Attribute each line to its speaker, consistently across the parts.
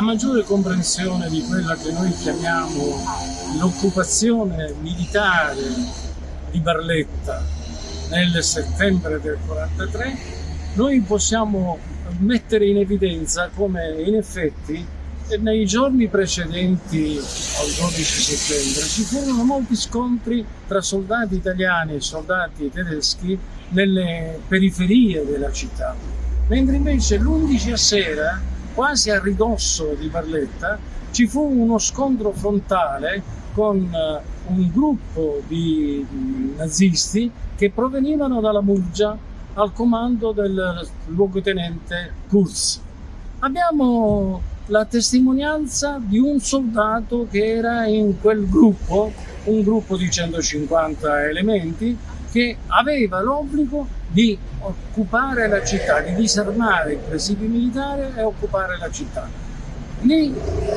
Speaker 1: a maggiore comprensione di quella che noi chiamiamo l'occupazione militare di Barletta nel settembre del 43, noi possiamo mettere in evidenza come in effetti nei giorni precedenti al 12 settembre ci furono molti scontri tra soldati italiani e soldati tedeschi nelle periferie della città, mentre invece l'11 a sera, quasi a ridosso di Barletta, ci fu uno scontro frontale con eh, un gruppo di nazisti che provenivano dalla Murgia al comando del luogotenente Kurz. Abbiamo la testimonianza di un soldato che era in quel gruppo, un gruppo di 150 elementi, che aveva l'obbligo di occupare la città, di disarmare il presidio militare e occupare la città. Lì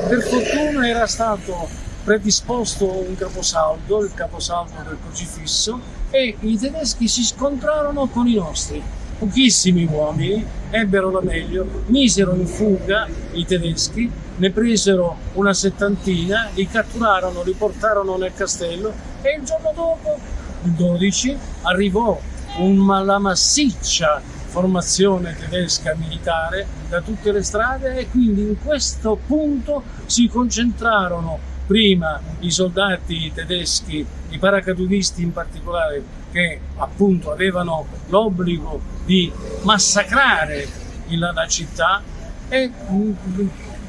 Speaker 1: per fortuna era stato predisposto un caposaldo, il caposaldo del crocifisso, e i tedeschi si scontrarono con i nostri pochissimi uomini ebbero la meglio, misero in fuga i tedeschi, ne presero una settantina, li catturarono, li portarono nel castello e il giorno dopo, 12, arrivò una, massiccia formazione tedesca militare da tutte le strade e quindi in questo punto si concentrarono prima i soldati tedeschi, i paracadutisti in particolare, che appunto avevano l'obbligo di massacrare la, la città e mm,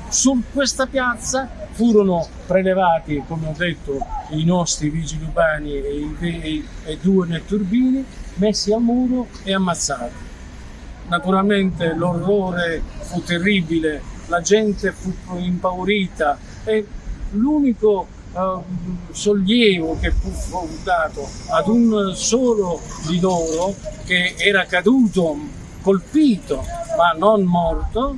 Speaker 1: su questa piazza furono prelevati, come ho detto, i nostri vigili urbani e, i, e due netturbini, messi al muro e ammazzati. Naturalmente l'orrore fu terribile, la gente fu impaurita e l'unico uh, sollievo che fu dato ad un solo di loro che era caduto, colpito ma non morto,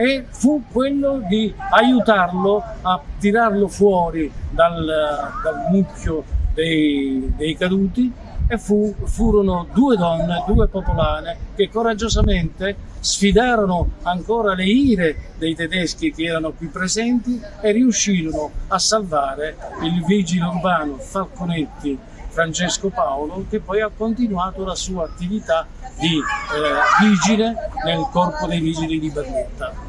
Speaker 1: e fu quello di aiutarlo a tirarlo fuori dal, dal mucchio dei, dei caduti e fu, furono due donne, due popolane che coraggiosamente sfidarono ancora le ire dei tedeschi che erano qui presenti e riuscirono a salvare il vigile urbano Falconetti Francesco Paolo che poi ha continuato la sua attività di eh, vigile nel corpo dei vigili di Berletta.